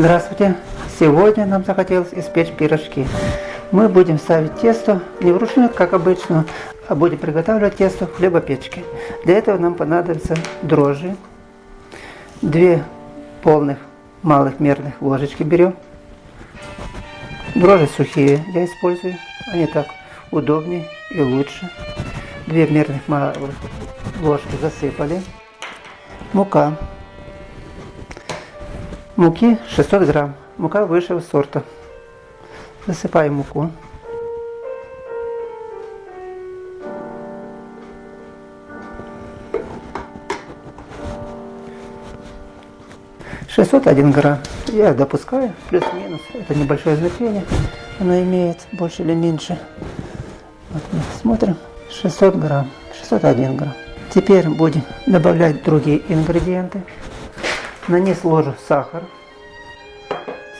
Здравствуйте! Сегодня нам захотелось испечь пирожки. Мы будем ставить тесто не вручную, как обычно, а будем приготавливать тесто в хлебопечке. Для этого нам понадобятся дрожжи, две полных малых мерных ложечки берем. Дрожжи сухие я использую, они так удобнее и лучше. Две мерных малых ложки засыпали. Мука Муки 600 грамм. Мука высшего сорта. Засыпаем муку. Шестьсот один грамм. Я допускаю, плюс-минус. Это небольшое значение. Оно имеет больше или меньше. Вот мы смотрим. 600 грамм. 601 грамм. Теперь будем добавлять другие ингредиенты. На низ ложу сахар.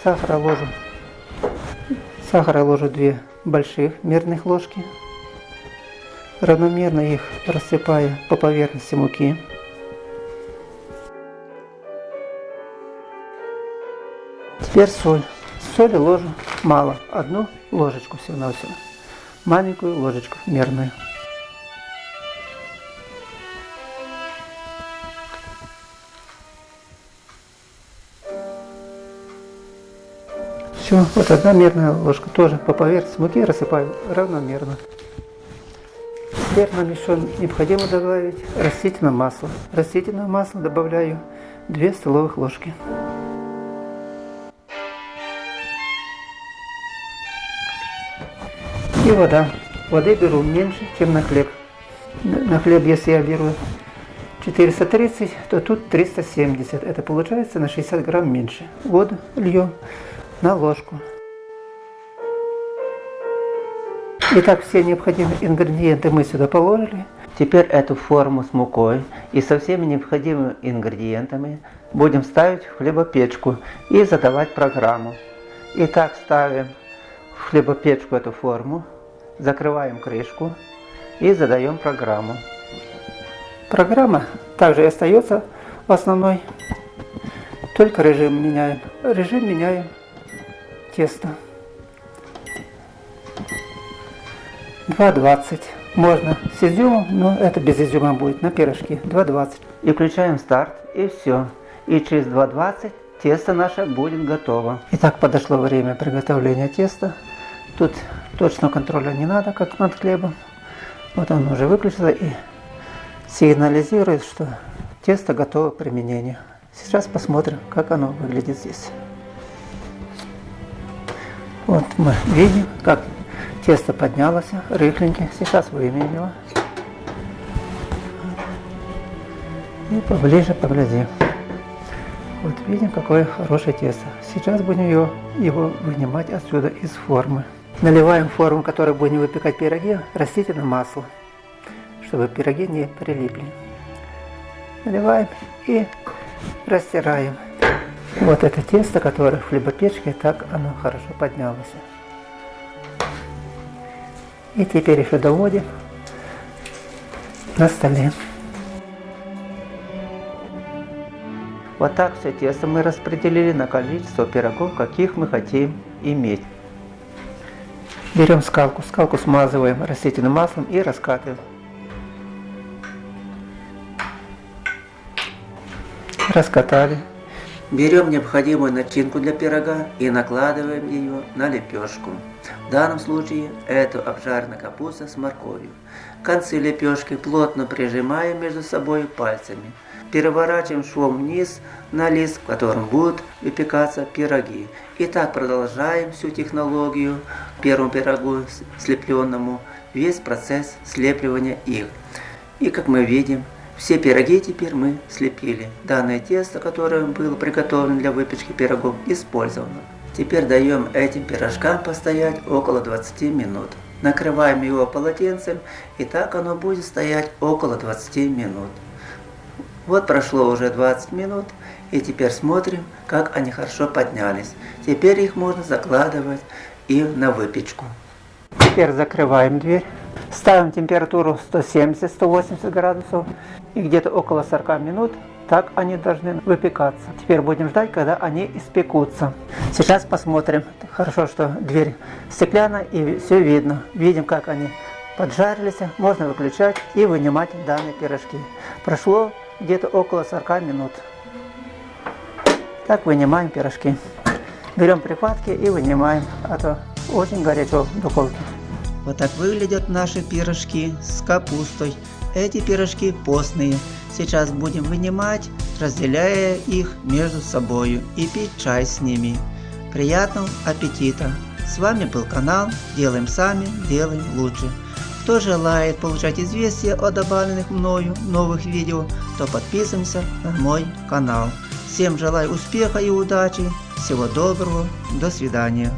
Сахара ложу. Сахара ложу две больших мерных ложки. Равномерно их рассыпаю по поверхности муки. Теперь соль. Соли ложу мало, одну ложечку всего-навсего. Маленькую ложечку мерную. Все, вот одна мерная ложка тоже по поверхности муки рассыпаю равномерно. Теперь нам еще необходимо добавить растительное масло. Растительное масло добавляю 2 столовых ложки. И вода. Воды беру меньше, чем на хлеб. На хлеб, если я беру 430, то тут 370. Это получается на 60 грамм меньше. Воду лью на ложку. Итак, все необходимые ингредиенты мы сюда положили. Теперь эту форму с мукой и со всеми необходимыми ингредиентами будем ставить в хлебопечку и задавать программу. Итак, ставим в хлебопечку эту форму, закрываем крышку и задаем программу. Программа также остается основной, только режим меняем. Режим меняем тесто. 2,20. Можно с изюмом, но это без изюма будет на пирожки. 2,20. И включаем старт, и все. И через 2,20 тесто наше будет готово. Итак, подошло время приготовления теста. Тут точного контроля не надо, как над хлебом. Вот он уже выключился и сигнализирует, что тесто готово к применению. Сейчас посмотрим, как оно выглядит здесь. Вот мы видим, как тесто поднялось, рыхленький. Сейчас выменим его. И поближе поглядим. Вот видим, какое хорошее тесто. Сейчас будем его, его вынимать отсюда из формы. Наливаем форму, которой будем выпекать пироги, растительное масло, чтобы пироги не прилипли. Наливаем и растираем. Вот это тесто, которое в хлебопечке, так оно хорошо поднялось. И теперь еще доводим на столе. Вот так все тесто мы распределили на количество пирогов, каких мы хотим иметь. Берем скалку, скалку смазываем растительным маслом и раскатываем. Раскатали. Берем необходимую начинку для пирога и накладываем ее на лепешку. В данном случае это обжаренная капуста с морковью. Концы лепешки плотно прижимаем между собой пальцами. Переворачиваем швом вниз на лист, в котором будут выпекаться пироги. И так продолжаем всю технологию первому пирогу слепленному, весь процесс слепливания их. И как мы видим, все пироги теперь мы слепили. Данное тесто, которое было приготовлено для выпечки пирогов, использовано. Теперь даем этим пирожкам постоять около 20 минут. Накрываем его полотенцем, и так оно будет стоять около 20 минут. Вот прошло уже 20 минут, и теперь смотрим, как они хорошо поднялись. Теперь их можно закладывать и на выпечку. Теперь закрываем дверь. Ставим температуру 170-180 градусов и где-то около 40 минут Так они должны выпекаться. Теперь будем ждать, когда они испекутся. Сейчас посмотрим. Хорошо, что дверь стеклянная и все видно. Видим, как они поджарились. Можно выключать и вынимать данные пирожки. Прошло где-то около 40 минут. Так вынимаем пирожки. Берем прихватки и вынимаем, а то очень горячо в духовке. Вот так выглядят наши пирожки с капустой. Эти пирожки постные. Сейчас будем вынимать, разделяя их между собой и пить чай с ними. Приятного аппетита! С вами был канал Делаем Сами, Делаем Лучше. Кто желает получать известия о добавленных мною новых видео, то подписываемся на мой канал. Всем желаю успеха и удачи. Всего доброго. До свидания.